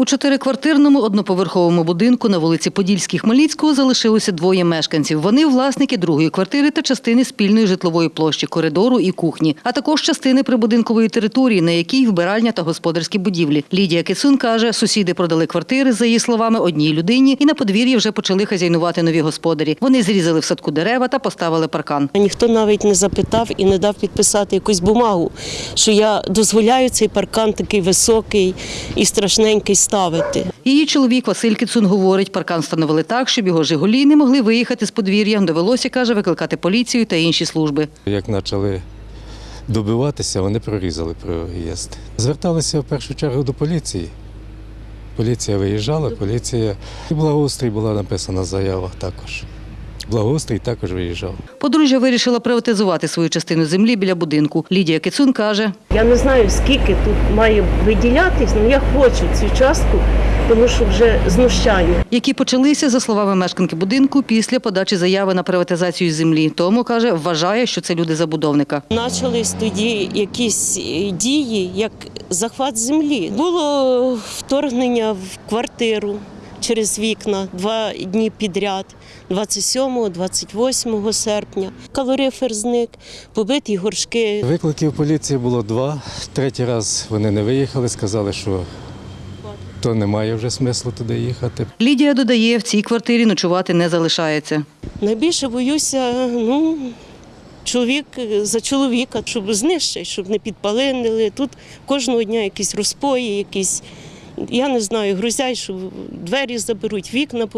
У чотириквартирному одноповерховому будинку на вулиці Подільській Хмельницького залишилося двоє мешканців. Вони власники другої квартири та частини спільної житлової площі, коридору і кухні, а також частини прибудинкової території, на якій вбиральня та господарські будівлі. Лідія Кицун каже, сусіди продали квартири, за її словами, одній людині, і на подвір'ї вже почали хазяйнувати нові господарі. Вони зрізали в садку дерева та поставили паркан. Ніхто навіть не запитав і не дав підписати якусь бумагу, що я дозволяю цей паркан такий високий і страшненький ставити. Її чоловік Василь Кіцун говорить, паркан встановили так, щоб його «Жигулі» не могли виїхати з подвір'я. Довелося, каже, викликати поліцію та інші служби. Як почали добиватися, вони прорізали проїзд. Зверталися в першу чергу до поліції. Поліція виїжджала, поліція і благоустрій була написана заява також. Благоустрій також виїжджав. Подружжя вирішила приватизувати свою частину землі біля будинку. Лідія Кицун каже, Я не знаю, скільки тут має виділятись, але я хочу цю частку, тому що вже знущання. які почалися, за словами мешканки будинку, після подачі заяви на приватизацію землі. Тому, каже, вважає, що це люди забудовника. Почались тоді якісь е, дії, як захват землі. Було вторгнення в квартиру через вікна два дні підряд, 27-28 серпня. Калорифер зник, побиті горшки. Викликів поліції було два. Третій раз вони не виїхали, сказали, що то немає вже смислу туди їхати. Лідія додає, в цій квартирі ночувати не залишається. Найбільше боюся, ну. Чоловік за чоловіка, щоб знищити, щоб не підпалинили. Тут кожного дня якісь розпої, якісь, я не знаю, грузять, що двері заберуть, вікна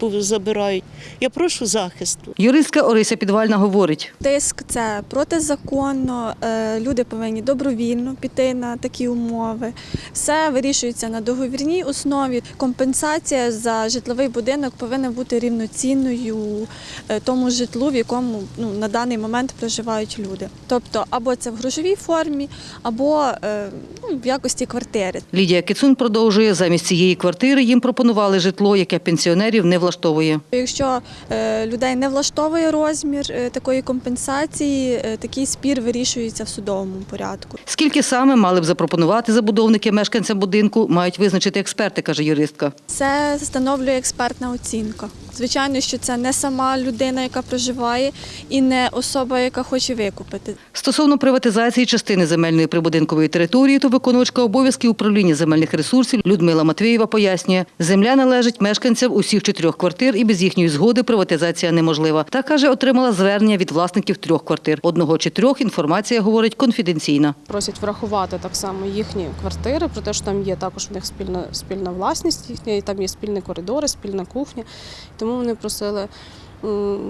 забирають. Я прошу захисту. Юристка Орися Підвальна говорить, Тиск це протизаконно. е, Люди повинні добровільно піти на такі умови. Все вирішується на договірній основі. Компенсація за житловий будинок повинна бути рівноцінною е, тому житлу, в якому ну, на даний момент проживають люди. Тобто або це в грошовій формі, або е, ну, в якості квартири. Лідія Кицун продовжує, замість цієї квартири їм пропонували житло, яке пенсіонерів не влаштовує. Якщо е, людей не влаштовує розмір е, такої компенсації, е, такий спір вирішується в судовому порядку. Скільки саме мали б запропонувати забудовники мешканцям будинку, мають визначити експерти, каже юристка. Це встановлює експертна оцінка. Звичайно, що це не сама людина, яка проживає, і не особа, яка хоче викупити. Стосовно приватизації частини земельної прибудинкової території, то виконувачка обов'язків управління земельних ресурсів Людмила Матвієва пояснює, земля належить мешканцям усіх чотирьох квартир і без їхньої згоди приватизація неможлива. Та каже, отримала звернення від власників трьох квартир. Одного чи трьох інформація говорить конфіденційна. просять врахувати так само їхні квартири, про те, що там є також в них спільна спільна власність, їхня, і там є спільні коридори, спільна кухня. Тому вони просили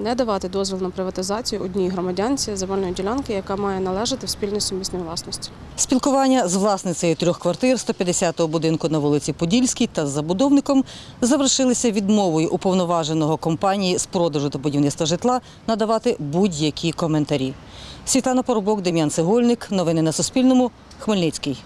не давати дозвіл на приватизацію одній громадянці земельної ділянки, яка має належати в спільній сумісній власності. Спілкування з власницею трьох квартир 150-го будинку на вулиці Подільській та з забудовником завершилися відмовою уповноваженого компанії з продажу та будівництва житла надавати будь-які коментарі. Світлана Поробок, Дем'ян Цегольник. Новини на Суспільному. Хмельницький.